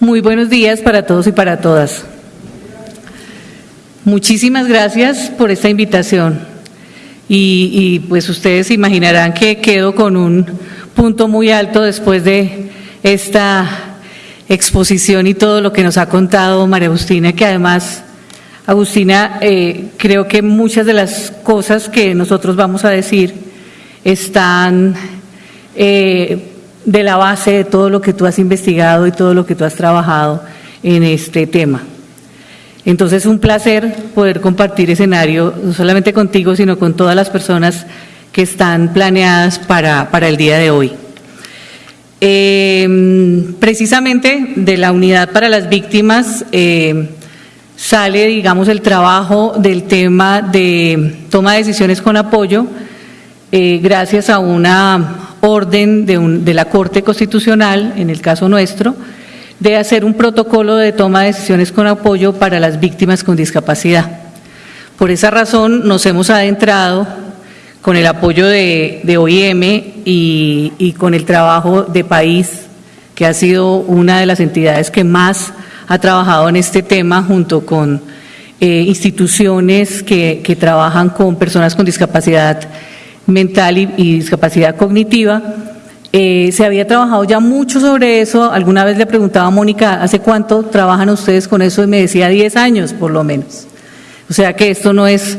Muy buenos días para todos y para todas. Muchísimas gracias por esta invitación. Y, pues ustedes imaginarán que quedo con un punto muy alto después de esta exposición y todo lo que nos ha contado María Agustina, que además, Agustina, eh, creo que muchas de las cosas que nosotros vamos a decir están eh, de la base de todo lo que tú has investigado y todo lo que tú has trabajado en este tema. Entonces, es un placer poder compartir escenario, no solamente contigo, sino con todas las personas que están planeadas para, para el día de hoy. Eh, precisamente de la unidad para las víctimas eh, sale, digamos, el trabajo del tema de toma de decisiones con apoyo, eh, gracias a una orden de, la Corte Constitucional, en el caso nuestro, de hacer un protocolo de toma de decisiones con apoyo para las víctimas con discapacidad. Por esa razón nos hemos adentrado con el apoyo de, OIM y, con el trabajo de País, que ha sido una de las entidades que más ha trabajado en este tema junto con eh, instituciones que, que trabajan con personas con discapacidad mental y, discapacidad cognitiva. Eh, se había trabajado ya mucho sobre eso. Alguna vez le preguntaba a Mónica, ¿hace cuánto trabajan ustedes con eso? Y me decía 10 años por lo menos. O sea que esto no es,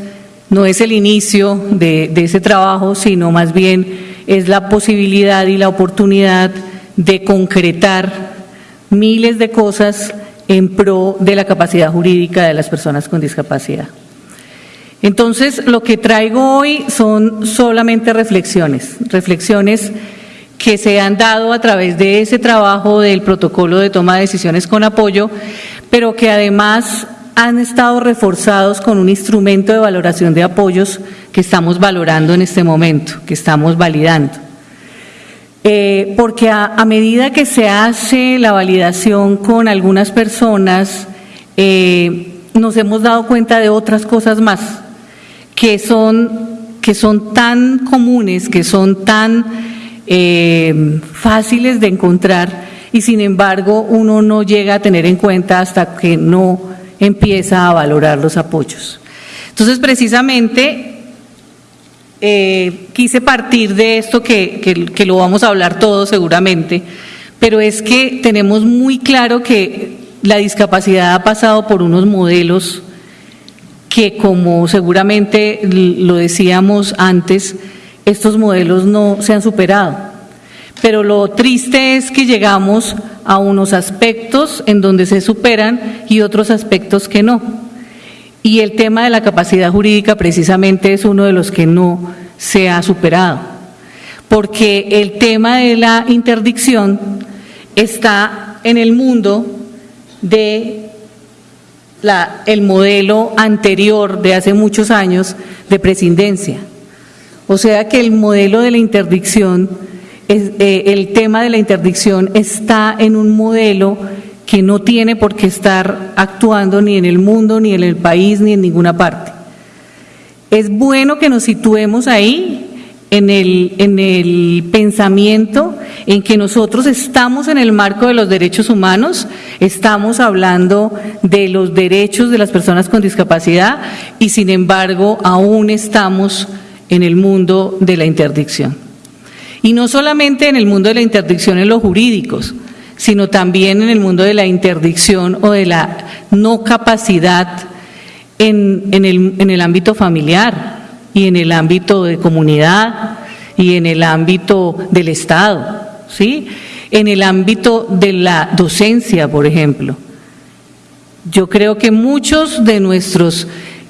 no es el inicio de, de ese trabajo, sino más bien es la posibilidad y la oportunidad de concretar miles de cosas en pro de la capacidad jurídica de las personas con discapacidad. Entonces, lo que traigo hoy son solamente reflexiones, reflexiones que se han dado a través de ese trabajo del protocolo de toma de decisiones con apoyo, pero que además han estado reforzados con un instrumento de valoración de apoyos que estamos valorando en este momento, que estamos validando. Eh, porque a, medida que se hace la validación con algunas personas, eh, nos hemos dado cuenta de otras cosas más que son, que son tan comunes, que son tan eh, fáciles de encontrar y sin embargo uno no llega a tener en cuenta hasta que no empieza a valorar los apoyos. Entonces, precisamente, eh, quise partir de esto que, que, que lo vamos a hablar todos seguramente, pero es que tenemos muy claro que la discapacidad ha pasado por unos modelos que como seguramente lo decíamos antes, estos modelos no se han superado. Pero lo triste es que llegamos a unos aspectos en donde se superan y otros aspectos que no. Y el tema de la capacidad jurídica precisamente es uno de los que no se ha superado. Porque el tema de la interdicción está en el mundo de el modelo anterior de hace muchos años de presidencia. O sea que el modelo de la interdicción, eh, el tema de la interdicción está en un modelo que no tiene por qué estar actuando ni en el mundo, ni en el país, ni en ninguna parte. Es bueno que nos situemos ahí en el, en el pensamiento en que nosotros estamos en el marco de los derechos humanos, estamos hablando de los derechos de las personas con discapacidad y sin embargo aún estamos en el mundo de la interdicción. Y no solamente en el mundo de la interdicción en los jurídicos, sino también en el mundo de la interdicción o de la no capacidad en, en, el, en el ámbito familiar, y en el ámbito de comunidad y en el ámbito del Estado, ¿sí? En el ámbito de la docencia, por ejemplo. Yo creo que muchos de nuestros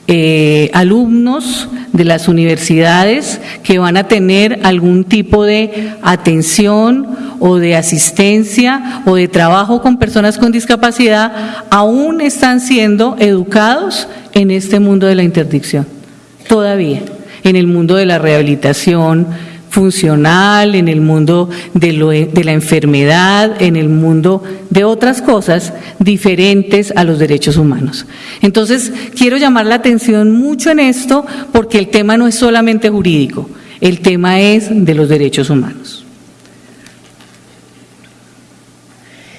eh, alumnos de las universidades que van a tener algún tipo de atención o de asistencia o de trabajo con personas con discapacidad aún están siendo educados en este mundo de la interdicción todavía en el mundo de la rehabilitación funcional, en el mundo de, la enfermedad, en el mundo de otras cosas diferentes a los derechos humanos. Entonces, quiero llamar la atención mucho en esto porque el tema no es solamente jurídico, el tema es de los derechos humanos.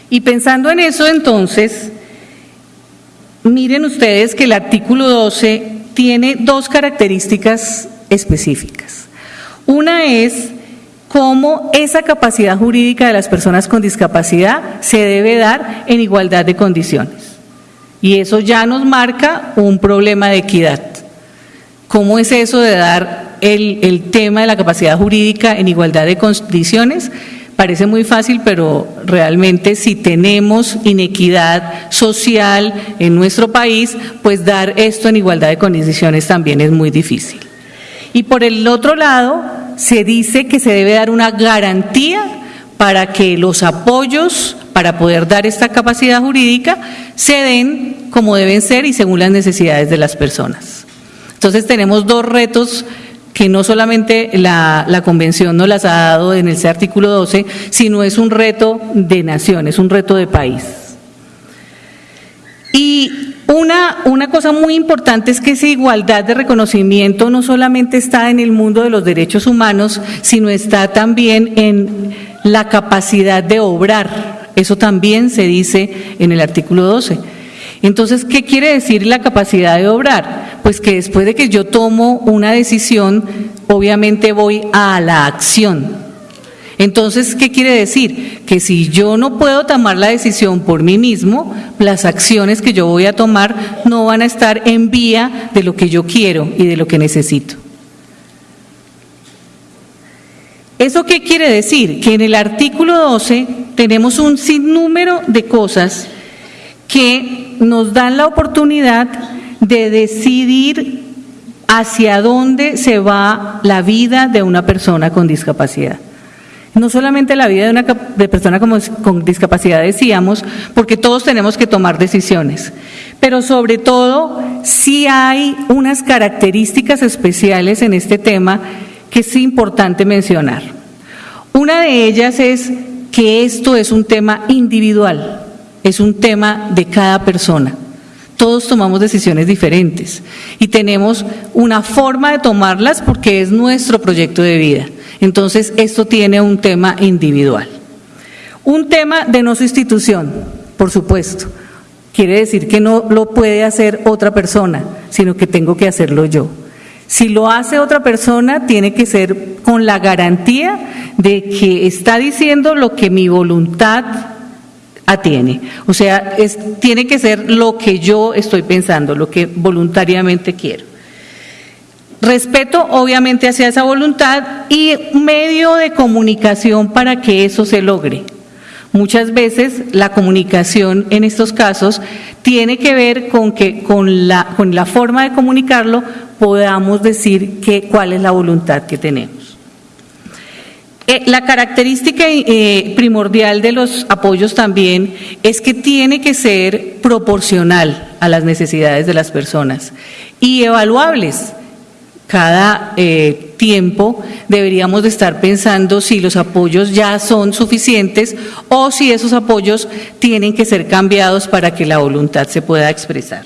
Y pensando en eso, entonces, miren ustedes que el artículo 12 tiene dos características específicas. Una es cómo esa capacidad jurídica de las personas con discapacidad se debe dar en igualdad de condiciones. Y eso ya nos marca un problema de equidad. ¿Cómo es eso de dar el, el tema de la capacidad jurídica en igualdad de condiciones? Parece muy fácil, pero realmente si tenemos inequidad social en nuestro país, pues dar esto en igualdad de condiciones también es muy difícil. Y por el otro lado, se dice que se debe dar una garantía para que los apoyos para poder dar esta capacidad jurídica se den como deben ser y según las necesidades de las personas. Entonces tenemos dos retos que no solamente la, la, convención nos las ha dado en ese artículo 12, sino es un reto de nación, es un reto de país. Y una, una cosa muy importante es que esa igualdad de reconocimiento no solamente está en el mundo de los derechos humanos, sino está también en la capacidad de obrar. Eso también se dice en el artículo 12. Entonces, ¿qué quiere decir la capacidad de obrar? Pues que después de que yo tomo una decisión, obviamente voy a la acción. Entonces, ¿qué quiere decir? Que si yo no puedo tomar la decisión por mí mismo, las acciones que yo voy a tomar no van a estar en vía de lo que yo quiero y de lo que necesito. ¿Eso qué quiere decir? Que en el artículo 12 tenemos un sinnúmero de cosas que nos dan la oportunidad de decidir hacia dónde se va la vida de una persona con discapacidad. No solamente la vida de una de persona con discapacidad, decíamos, porque todos tenemos que tomar decisiones, pero sobre todo sí hay unas características especiales en este tema que es importante mencionar. Una de ellas es que esto es un tema individual es un tema de cada persona. Todos tomamos decisiones diferentes y tenemos una forma de tomarlas porque es nuestro proyecto de vida. Entonces, esto tiene un tema individual. Un tema de no sustitución, por supuesto. Quiere decir que no lo puede hacer otra persona, sino que tengo que hacerlo yo. Si lo hace otra persona, tiene que ser con la garantía de que está diciendo lo que mi voluntad tiene. O sea, tiene que ser lo que yo estoy pensando, lo que voluntariamente quiero. Respeto obviamente hacia esa voluntad y medio de comunicación para que eso se logre. Muchas veces la comunicación en estos casos tiene que ver con que con la, con la forma de comunicarlo podamos decir que, cuál es la voluntad que tenemos. Eh, la característica eh, primordial de los apoyos también es que tiene que ser proporcional a las necesidades de las personas y evaluables. Cada eh, tiempo deberíamos de estar pensando si los apoyos ya son suficientes o si esos apoyos tienen que ser cambiados para que la voluntad se pueda expresar.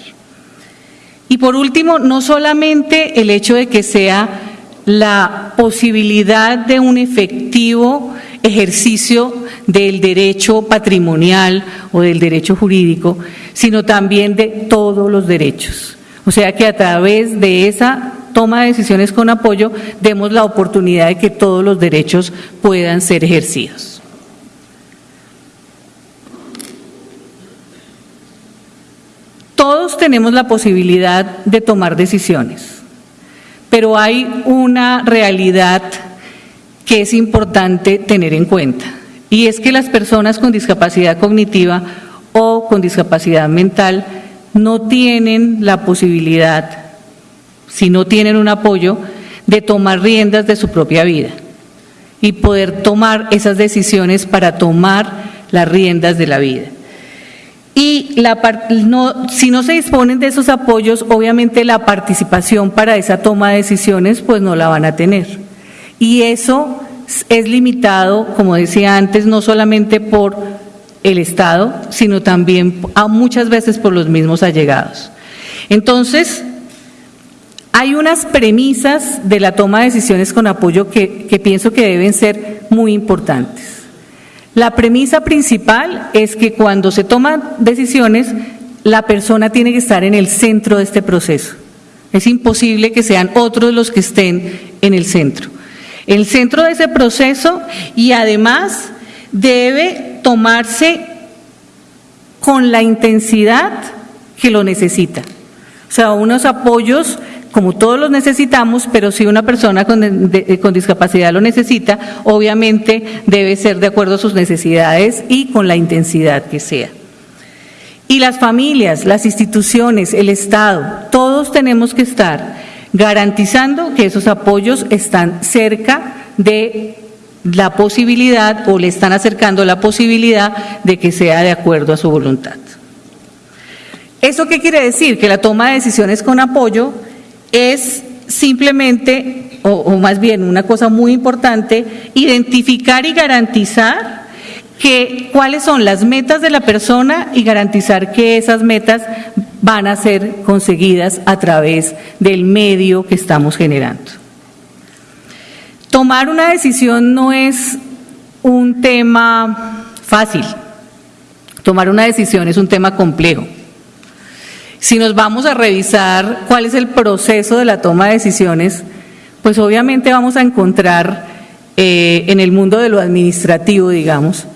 Y por último, no solamente el hecho de que sea la posibilidad de un efectivo ejercicio del derecho patrimonial o del derecho jurídico, sino también de todos los derechos. O sea que a través de esa toma de decisiones con apoyo demos la oportunidad de que todos los derechos puedan ser ejercidos. Todos tenemos la posibilidad de tomar decisiones pero hay una realidad que es importante tener en cuenta, y es que las personas con discapacidad cognitiva o con discapacidad mental no tienen la posibilidad, si no tienen un apoyo, de tomar riendas de su propia vida y poder tomar esas decisiones para tomar las riendas de la vida. Y si no se disponen de esos apoyos, obviamente la participación para esa toma de decisiones pues no la van a tener. Y eso es limitado, como decía antes, no solamente por el Estado, sino también a muchas veces por los mismos allegados. Entonces, hay unas premisas de la toma de decisiones con apoyo que pienso que deben ser muy importantes. La premisa principal es que cuando se toman decisiones, la persona tiene que estar en el centro de este proceso. Es imposible que sean otros los que estén en el centro. El centro de ese proceso y además debe tomarse con la intensidad que lo necesita. O sea, unos apoyos como todos los necesitamos, pero si una persona con, discapacidad lo necesita, obviamente debe ser de acuerdo a sus necesidades y con la intensidad que sea. Y las familias, las instituciones, el Estado, todos tenemos que estar garantizando que esos apoyos están cerca de la posibilidad o le están acercando la posibilidad de que sea de acuerdo a su voluntad. ¿Eso qué quiere decir? Que la toma de decisiones con apoyo es simplemente, o, más bien una cosa muy importante, identificar y garantizar que cuáles son las metas de la persona y garantizar que esas metas van a ser conseguidas a través del medio que estamos generando. Tomar una decisión no es un tema fácil. Tomar una decisión es un tema complejo. Si nos vamos a revisar cuál es el proceso de la toma de decisiones, pues obviamente vamos a encontrar eh, en el mundo de lo administrativo, digamos,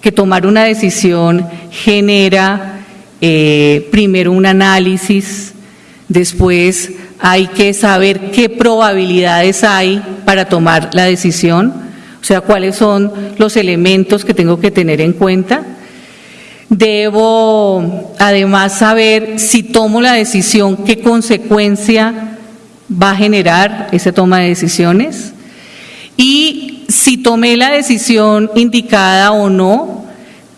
que tomar una decisión genera eh, primero un análisis, después hay que saber qué probabilidades hay para tomar la decisión, o sea, cuáles son los elementos que tengo que tener en cuenta. Debo además saber si tomo la decisión, qué consecuencia va a generar esa toma de decisiones y si tomé la decisión indicada o no,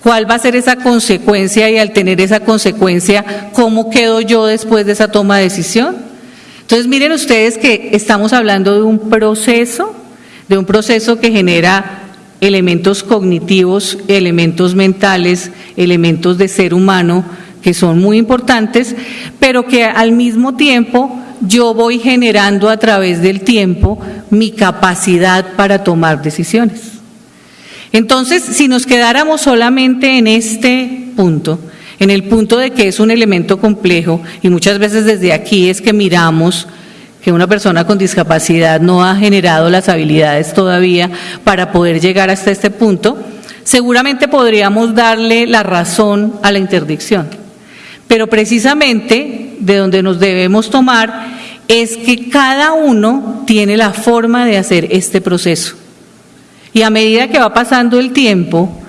cuál va a ser esa consecuencia y al tener esa consecuencia, cómo quedo yo después de esa toma de decisión. Entonces miren ustedes que estamos hablando de un proceso, de un proceso que genera elementos cognitivos, elementos mentales, elementos de ser humano que son muy importantes, pero que al mismo tiempo yo voy generando a través del tiempo mi capacidad para tomar decisiones. Entonces, si nos quedáramos solamente en este punto, en el punto de que es un elemento complejo, y muchas veces desde aquí es que miramos que una persona con discapacidad no ha generado las habilidades todavía para poder llegar hasta este punto, seguramente podríamos darle la razón a la interdicción. Pero precisamente de donde nos debemos tomar es que cada uno tiene la forma de hacer este proceso. Y a medida que va pasando el tiempo,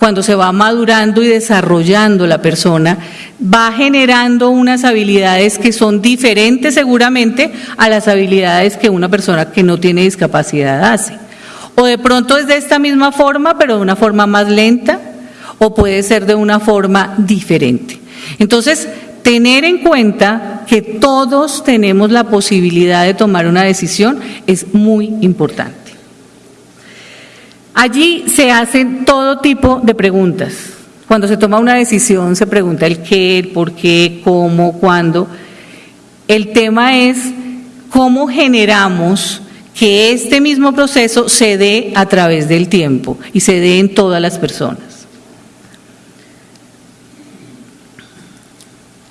cuando se va madurando y desarrollando la persona, va generando unas habilidades que son diferentes seguramente a las habilidades que una persona que no tiene discapacidad hace. O de pronto es de esta misma forma, pero de una forma más lenta, o puede ser de una forma diferente. Entonces, tener en cuenta que todos tenemos la posibilidad de tomar una decisión es muy importante. Allí se hacen todo tipo de preguntas. Cuando se toma una decisión se pregunta el qué, el por qué, cómo, cuándo. El tema es cómo generamos que este mismo proceso se dé a través del tiempo y se dé en todas las personas.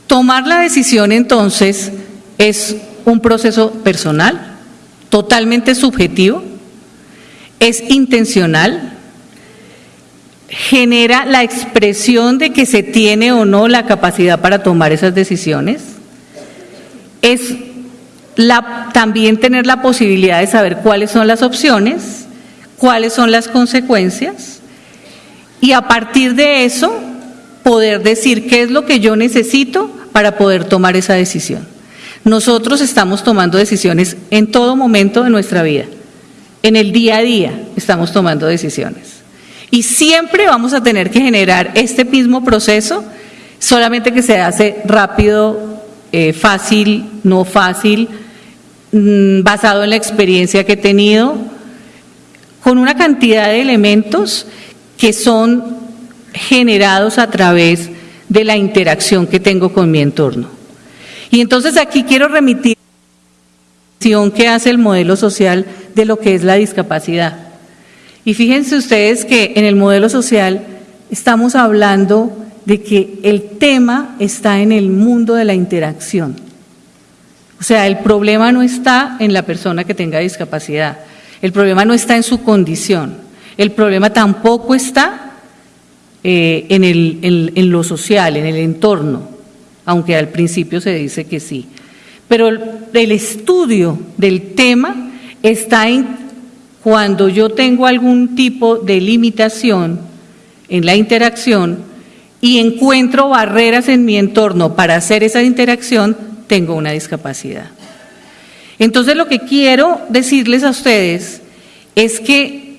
Tomar la decisión entonces es un proceso personal, totalmente subjetivo, es intencional, genera la expresión de que se tiene o no la capacidad para tomar esas decisiones, es también tener la posibilidad de saber cuáles son las opciones, cuáles son las consecuencias y a partir de eso poder decir qué es lo que yo necesito para poder tomar esa decisión. Nosotros estamos tomando decisiones en todo momento de nuestra vida. En el día a día estamos tomando decisiones. Y siempre vamos a tener que generar este mismo proceso, solamente que se hace rápido, eh, fácil, no fácil, mm, basado en la experiencia que he tenido, con una cantidad de elementos que son generados a través de la interacción que tengo con mi entorno. Y entonces aquí quiero remitir que hace el modelo social de lo que es la discapacidad. Y fíjense ustedes que en el modelo social estamos hablando de que el tema está en el mundo de la interacción. O sea, el problema no está en la persona que tenga discapacidad, el problema no está en su condición, el problema tampoco está eh, en, en lo social, en el entorno, aunque al principio se dice que sí. Pero el estudio del tema está en cuando yo tengo algún tipo de limitación en la interacción y encuentro barreras en mi entorno para hacer esa interacción, tengo una discapacidad. Entonces lo que quiero decirles a ustedes es que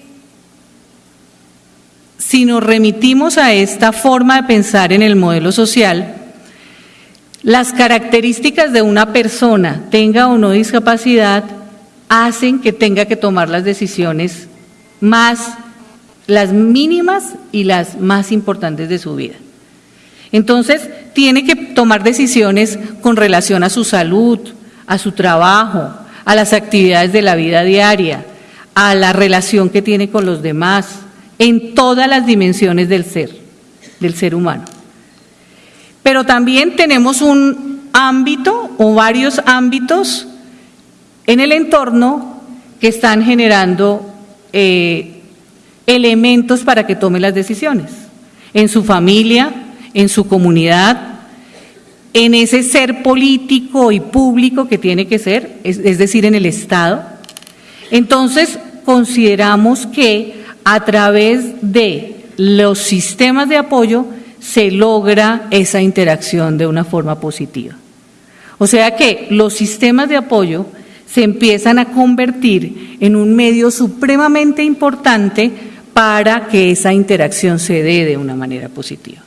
si nos remitimos a esta forma de pensar en el modelo social, las características de una persona, tenga o no discapacidad, hacen que tenga que tomar las decisiones más, las mínimas y las más importantes de su vida. Entonces, tiene que tomar decisiones con relación a su salud, a su trabajo, a las actividades de la vida diaria, a la relación que tiene con los demás, en todas las dimensiones del ser, del ser humano. Pero también tenemos un ámbito o varios ámbitos en el entorno que están generando eh, elementos para que tome las decisiones, en su familia, en su comunidad, en ese ser político y público que tiene que ser, es decir, en el Estado. Entonces, consideramos que a través de los sistemas de apoyo se logra esa interacción de una forma positiva. O sea que los sistemas de apoyo se empiezan a convertir en un medio supremamente importante para que esa interacción se dé de una manera positiva.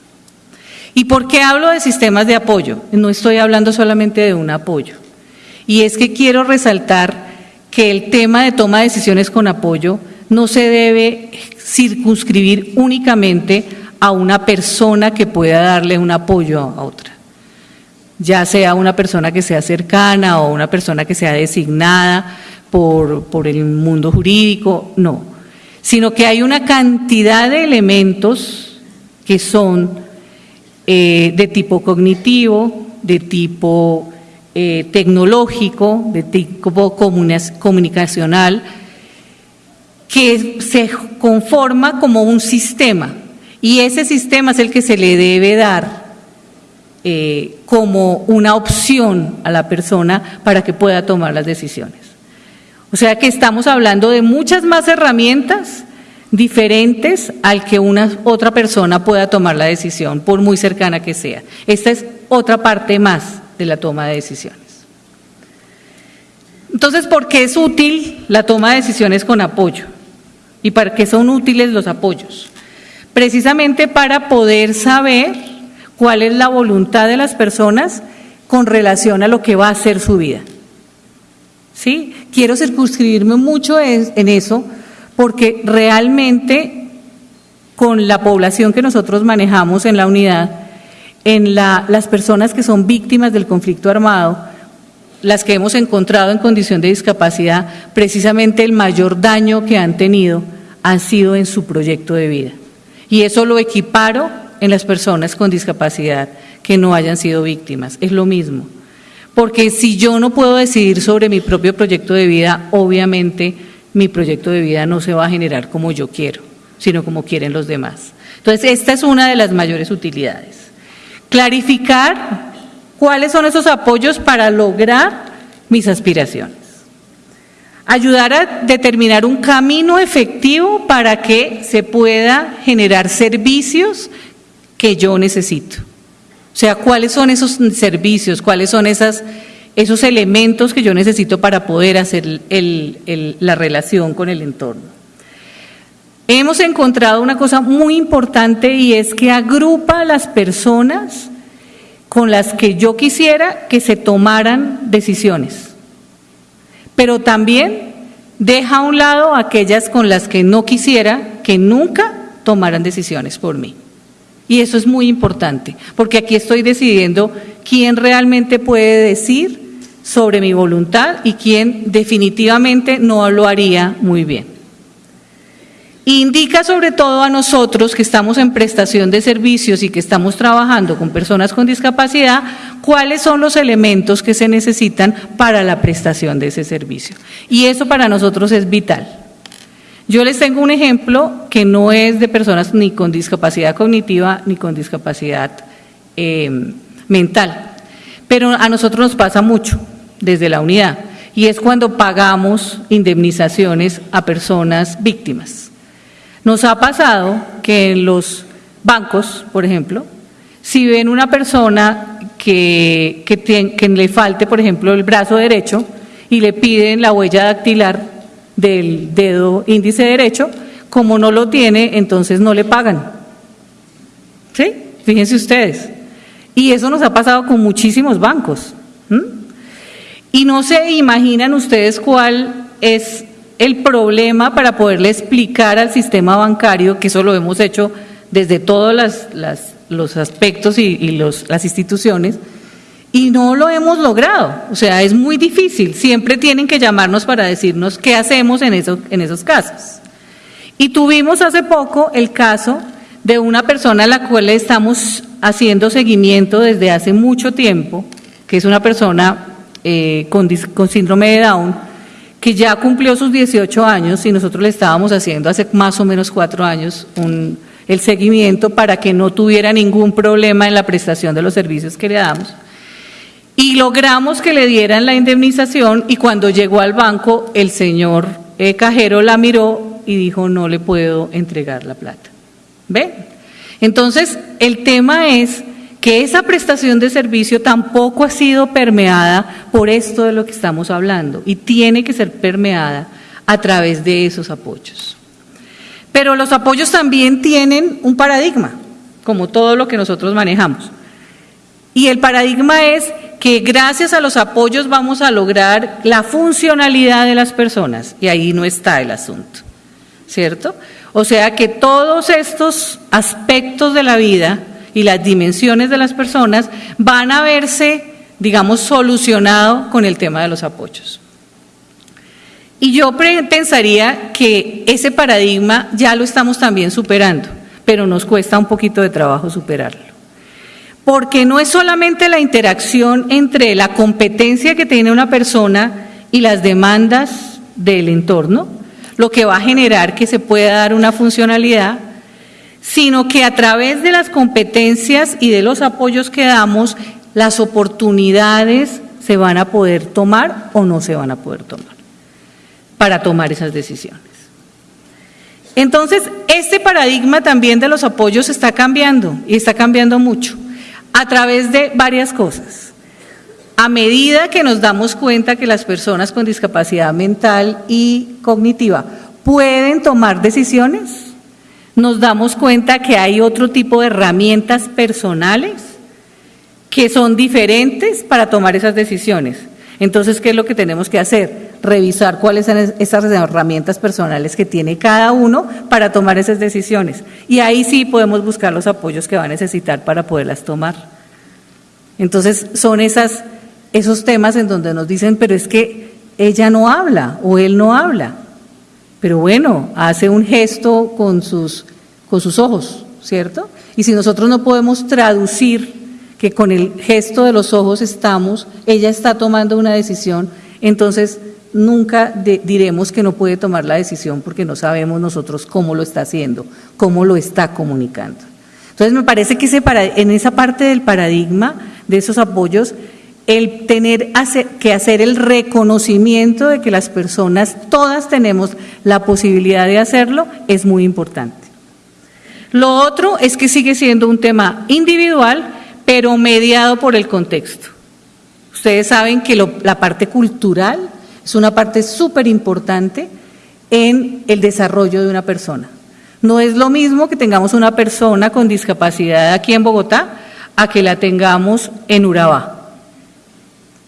¿Y por qué hablo de sistemas de apoyo? No estoy hablando solamente de un apoyo. Y es que quiero resaltar que el tema de toma de decisiones con apoyo no se debe circunscribir únicamente a una persona que pueda darle un apoyo a otra, ya sea una persona que sea cercana o una persona que sea designada por, por el mundo jurídico, no, sino que hay una cantidad de elementos que son eh, de tipo cognitivo, de tipo eh, tecnológico, de tipo comunicacional, que se conforma como un sistema. Y ese sistema es el que se le debe dar eh, como una opción a la persona para que pueda tomar las decisiones. O sea que estamos hablando de muchas más herramientas diferentes al que una otra persona pueda tomar la decisión, por muy cercana que sea. Esta es otra parte más de la toma de decisiones. Entonces, ¿por qué es útil la toma de decisiones con apoyo? ¿Y para qué son útiles los apoyos? precisamente para poder saber cuál es la voluntad de las personas con relación a lo que va a ser su vida. ¿Sí? Quiero circunscribirme mucho en eso porque realmente con la población que nosotros manejamos en la unidad, en la, las personas que son víctimas del conflicto armado, las que hemos encontrado en condición de discapacidad, precisamente el mayor daño que han tenido ha sido en su proyecto de vida. Y eso lo equiparo en las personas con discapacidad que no hayan sido víctimas. Es lo mismo. Porque si yo no puedo decidir sobre mi propio proyecto de vida, obviamente mi proyecto de vida no se va a generar como yo quiero, sino como quieren los demás. Entonces, esta es una de las mayores utilidades. Clarificar cuáles son esos apoyos para lograr mis aspiraciones ayudar a determinar un camino efectivo para que se pueda generar servicios que yo necesito. O sea, cuáles son esos servicios, cuáles son esas, esos elementos que yo necesito para poder hacer la relación con el entorno. Hemos encontrado una cosa muy importante y es que agrupa a las personas con las que yo quisiera que se tomaran decisiones pero también deja a un lado aquellas con las que no quisiera que nunca tomaran decisiones por mí. Y eso es muy importante, porque aquí estoy decidiendo quién realmente puede decir sobre mi voluntad y quién definitivamente no lo haría muy bien. Indica sobre todo a nosotros que estamos en prestación de servicios y que estamos trabajando con personas con discapacidad, cuáles son los elementos que se necesitan para la prestación de ese servicio. Y eso para nosotros es vital. Yo les tengo un ejemplo que no es de personas ni con discapacidad cognitiva ni con discapacidad eh, mental, pero a nosotros nos pasa mucho desde la unidad y es cuando pagamos indemnizaciones a personas víctimas. Nos ha pasado que en los bancos, por ejemplo, si ven una persona que, que, le falte, por ejemplo, el brazo derecho y le piden la huella dactilar del dedo índice derecho, como no lo tiene, entonces no le pagan. ¿Sí? Fíjense ustedes. Y eso nos ha pasado con muchísimos bancos. Y no se imaginan ustedes cuál es el problema para poderle explicar al sistema bancario, que eso lo hemos hecho desde todos los aspectos y, las instituciones, y no lo hemos logrado. O sea, es muy difícil. Siempre tienen que llamarnos para decirnos qué hacemos en, en esos casos. Y tuvimos hace poco el caso de una persona a la cual le estamos haciendo seguimiento desde hace mucho tiempo, que es una persona eh, con, con síndrome de Down, que ya cumplió sus 18 años y nosotros le estábamos haciendo hace más o menos cuatro años el seguimiento para que no tuviera ningún problema en la prestación de los servicios que le damos. Y logramos que le dieran la indemnización y cuando llegó al banco el señor eh, cajero la miró y dijo no le puedo entregar la plata. ¿Ve? Entonces el tema es que esa prestación de servicio tampoco ha sido permeada por esto de lo que estamos hablando y tiene que ser permeada a través de esos apoyos. Pero los apoyos también tienen un paradigma, como todo lo que nosotros manejamos. Y el paradigma es que gracias a los apoyos vamos a lograr la funcionalidad de las personas, y ahí no está el asunto, ¿cierto? O sea que todos estos aspectos de la vida y las dimensiones de las personas van a verse, digamos, solucionado con el tema de los apoyos. Y yo pensaría que ese paradigma ya lo estamos también superando, pero nos cuesta un poquito de trabajo superarlo. Porque no es solamente la interacción entre la competencia que tiene una persona y las demandas del entorno, lo que va a generar que se pueda dar una funcionalidad, sino que a través de las competencias y de los apoyos que damos, las oportunidades se van a poder tomar o no se van a poder tomar para tomar esas decisiones. Entonces, este paradigma también de los apoyos está cambiando y está cambiando mucho a través de varias cosas. A medida que nos damos cuenta que las personas con discapacidad mental y cognitiva pueden tomar decisiones, nos damos cuenta que hay otro tipo de herramientas personales que son diferentes para tomar esas decisiones. Entonces, ¿qué es lo que tenemos que hacer? Revisar cuáles son esas herramientas personales que tiene cada uno para tomar esas decisiones. Y ahí sí podemos buscar los apoyos que va a necesitar para poderlas tomar. Entonces, son esos temas en donde nos dicen, pero es que ella no habla o él no habla. Pero bueno, hace un gesto con sus, con sus ojos, ¿cierto? Y si nosotros no podemos traducir que con el gesto de los ojos estamos, ella está tomando una decisión, entonces nunca diremos que no puede tomar la decisión porque no sabemos nosotros cómo lo está haciendo, cómo lo está comunicando. Entonces me parece que ese en esa parte del paradigma de esos apoyos el tener que hacer el reconocimiento de que las personas, todas tenemos la posibilidad de hacerlo, es muy importante. Lo otro es que sigue siendo un tema individual, pero mediado por el contexto. Ustedes saben que la parte cultural es una parte súper importante en el desarrollo de una persona. No es lo mismo que tengamos una persona con discapacidad aquí en Bogotá a que la tengamos en Urabá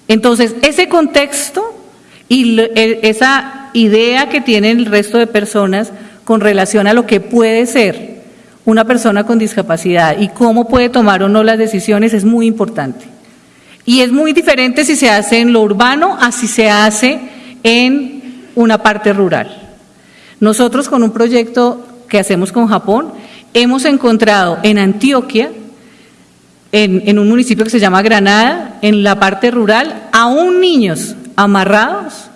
entonces, ese contexto y esa idea que tienen el resto de personas con relación a lo que puede ser una persona con discapacidad y cómo puede tomar o no las decisiones es muy importante. Y es muy diferente si se hace en lo urbano a si se hace en una parte rural. Nosotros con un proyecto que hacemos con Japón, hemos encontrado en Antioquia, en, en, un municipio que se llama Granada, en la parte rural, aún niños amarrados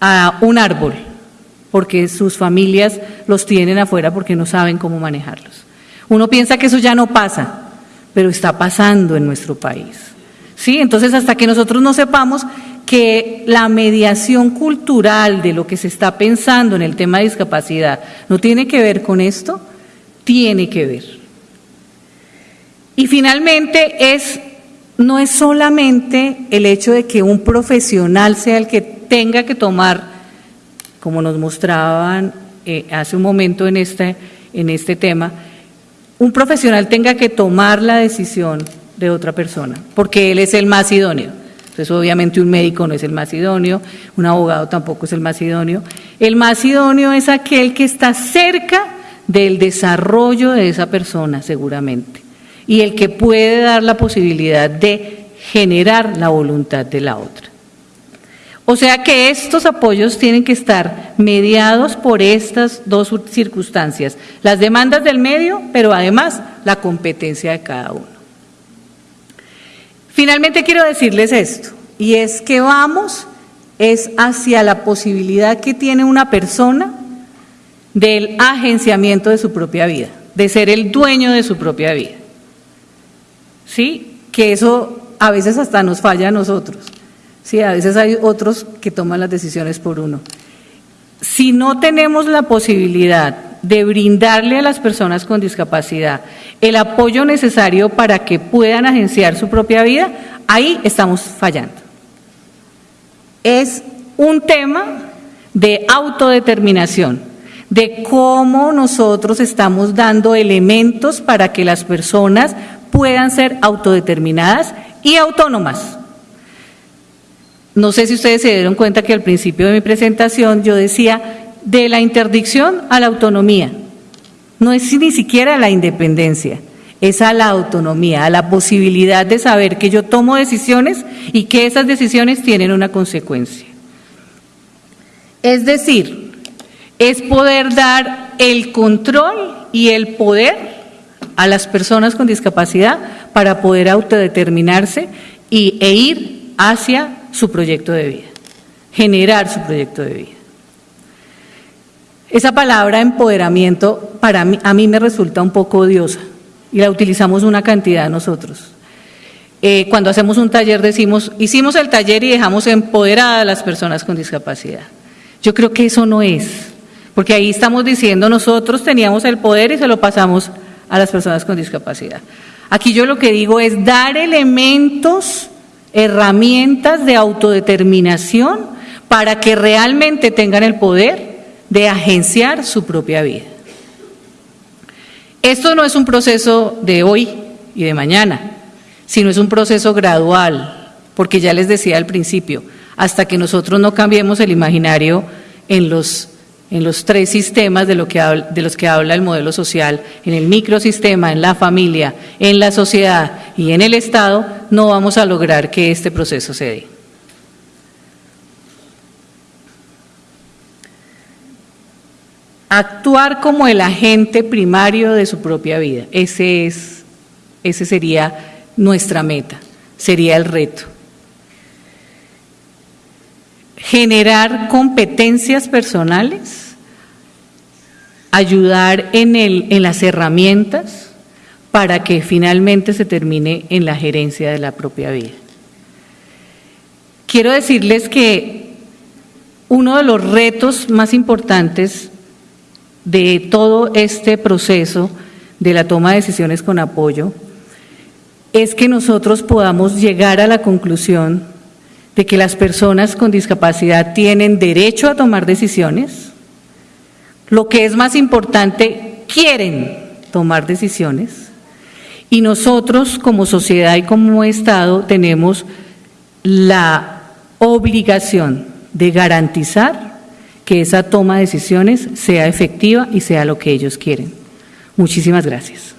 a un árbol, porque sus familias los tienen afuera porque no saben cómo manejarlos. Uno piensa que eso ya no pasa, pero está pasando en nuestro país. ¿Sí? Entonces, hasta que nosotros no sepamos que la mediación cultural de lo que se está pensando en el tema de discapacidad no tiene que ver con esto, tiene que ver. Y finalmente es no es solamente el hecho de que un profesional sea el que tenga que tomar, como nos mostraban eh, hace un momento en este, en este tema, un profesional tenga que tomar la decisión de otra persona, porque él es el más idóneo. Entonces, obviamente un médico no es el más idóneo, un abogado tampoco es el más idóneo. El más idóneo es aquel que está cerca del desarrollo de esa persona, seguramente, y el que puede dar la posibilidad de generar la voluntad de la otra. O sea que estos apoyos tienen que estar mediados por estas dos circunstancias, las demandas del medio, pero además la competencia de cada uno. Finalmente quiero decirles esto, y es que vamos es hacia la posibilidad que tiene una persona del agenciamiento de su propia vida, de ser el dueño de su propia vida. ¿Sí? Que eso a veces hasta nos falla a nosotros. Sí, a veces hay otros que toman las decisiones por uno. Si no tenemos la posibilidad de brindarle a las personas con discapacidad el apoyo necesario para que puedan agenciar su propia vida, ahí estamos fallando. Es un tema de autodeterminación, de cómo nosotros estamos dando elementos para que las personas puedan ser autodeterminadas y autónomas. No sé si ustedes se dieron cuenta que al principio de mi presentación yo decía de la interdicción a la autonomía. No es ni siquiera la independencia, es a la autonomía, a la posibilidad de saber que yo tomo decisiones y que esas decisiones tienen una consecuencia. Es decir, es poder dar el control y el poder a las personas con discapacidad para poder autodeterminarse y, e ir hacia su proyecto de vida, generar su proyecto de vida. Esa palabra empoderamiento para mí, a mí me resulta un poco odiosa y la utilizamos una cantidad nosotros. Eh, cuando hacemos un taller decimos, hicimos el taller y dejamos empoderadas a las personas con discapacidad. Yo creo que eso no es, porque ahí estamos diciendo nosotros teníamos el poder y se lo pasamos a las personas con discapacidad. Aquí yo lo que digo es dar elementos, herramientas de autodeterminación para que realmente tengan el poder de agenciar su propia vida. Esto no es un proceso de hoy y de mañana, sino es un proceso gradual, porque ya les decía al principio, hasta que nosotros no cambiemos el imaginario en los, en los tres sistemas de, lo que de los que habla el modelo social, en el microsistema, en la familia, en la sociedad y en el Estado, no vamos a lograr que este proceso se dé. actuar como el agente primario de su propia vida. Ese, es, ese sería nuestra meta, sería el reto. Generar competencias personales, ayudar en, el, en las herramientas para que finalmente se termine en la gerencia de la propia vida. Quiero decirles que uno de los retos más importantes de todo este proceso de la toma de decisiones con apoyo es que nosotros podamos llegar a la conclusión de que las personas con discapacidad tienen derecho a tomar decisiones, lo que es más importante, quieren tomar decisiones, y nosotros como sociedad y como Estado tenemos la obligación de garantizar que esa toma de decisiones sea efectiva y sea lo que ellos quieren. Muchísimas gracias.